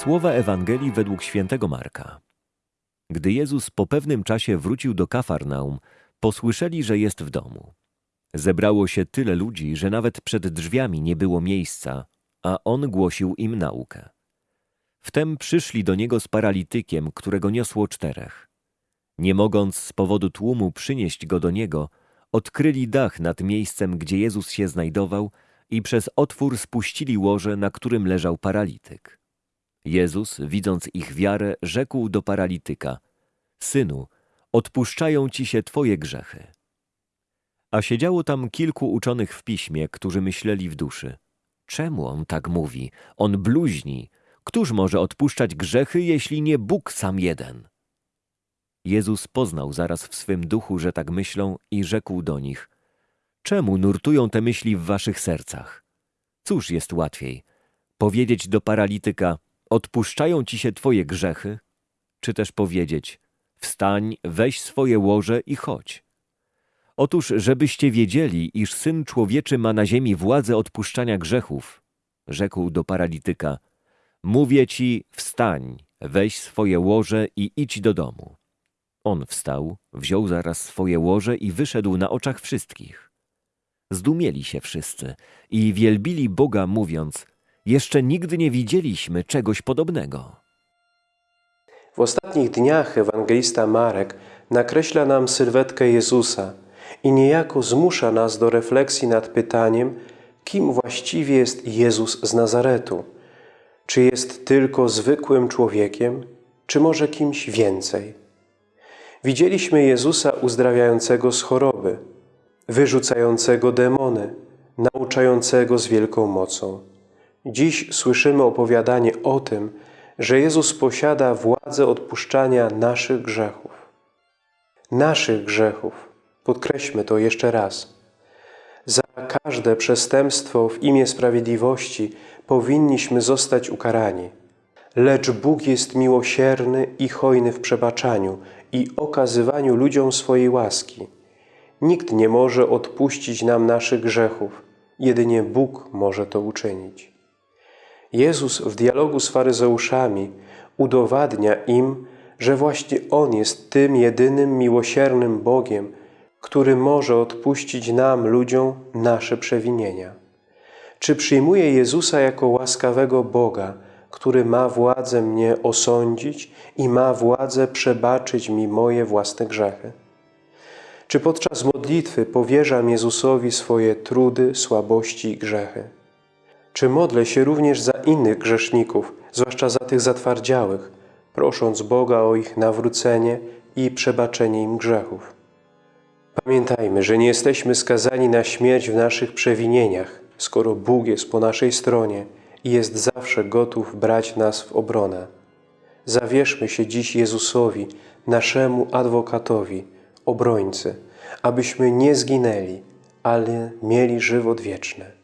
Słowa Ewangelii według świętego Marka. Gdy Jezus po pewnym czasie wrócił do Kafarnaum, posłyszeli, że jest w domu. Zebrało się tyle ludzi, że nawet przed drzwiami nie było miejsca, a on głosił im naukę. Wtem przyszli do niego z paralitykiem, którego niosło czterech. Nie mogąc z powodu tłumu przynieść go do niego, odkryli dach nad miejscem, gdzie Jezus się znajdował i przez otwór spuścili łoże, na którym leżał paralityk. Jezus, widząc ich wiarę, rzekł do paralityka: Synu, odpuszczają ci się twoje grzechy. A siedziało tam kilku uczonych w piśmie, którzy myśleli w duszy: Czemu on tak mówi? On bluźni. Któż może odpuszczać grzechy, jeśli nie Bóg sam jeden? Jezus poznał zaraz w swym duchu, że tak myślą i rzekł do nich: Czemu nurtują te myśli w waszych sercach? Cóż jest łatwiej? Powiedzieć do paralityka: Odpuszczają ci się twoje grzechy? Czy też powiedzieć: Wstań, weź swoje łoże i chodź. Otóż, żebyście wiedzieli, iż Syn Człowieczy ma na ziemi władzę odpuszczania grzechów, rzekł do paralityka, mówię ci, wstań, weź swoje łoże i idź do domu. On wstał, wziął zaraz swoje łoże i wyszedł na oczach wszystkich. Zdumieli się wszyscy i wielbili Boga, mówiąc, jeszcze nigdy nie widzieliśmy czegoś podobnego. W ostatnich dniach ewangelista Marek nakreśla nam sylwetkę Jezusa i niejako zmusza nas do refleksji nad pytaniem, kim właściwie jest Jezus z Nazaretu. Czy jest tylko zwykłym człowiekiem, czy może kimś więcej? Widzieliśmy Jezusa uzdrawiającego z choroby, wyrzucającego demony, nauczającego z wielką mocą. Dziś słyszymy opowiadanie o tym, że Jezus posiada władzę odpuszczania naszych grzechów. Naszych grzechów. Podkreślmy to jeszcze raz. Za każde przestępstwo w imię sprawiedliwości powinniśmy zostać ukarani. Lecz Bóg jest miłosierny i hojny w przebaczaniu i okazywaniu ludziom swojej łaski. Nikt nie może odpuścić nam naszych grzechów, jedynie Bóg może to uczynić. Jezus w dialogu z faryzeuszami udowadnia im, że właśnie On jest tym jedynym miłosiernym Bogiem, który może odpuścić nam, ludziom, nasze przewinienia. Czy przyjmuję Jezusa jako łaskawego Boga, który ma władzę mnie osądzić i ma władzę przebaczyć mi moje własne grzechy? Czy podczas modlitwy powierzam Jezusowi swoje trudy, słabości i grzechy? Czy modlę się również za innych grzeszników, zwłaszcza za tych zatwardziałych, prosząc Boga o ich nawrócenie i przebaczenie im grzechów? Pamiętajmy, że nie jesteśmy skazani na śmierć w naszych przewinieniach, skoro Bóg jest po naszej stronie i jest zawsze gotów brać nas w obronę. Zawierzmy się dziś Jezusowi, naszemu adwokatowi, obrońcy, abyśmy nie zginęli, ale mieli żywot wieczny.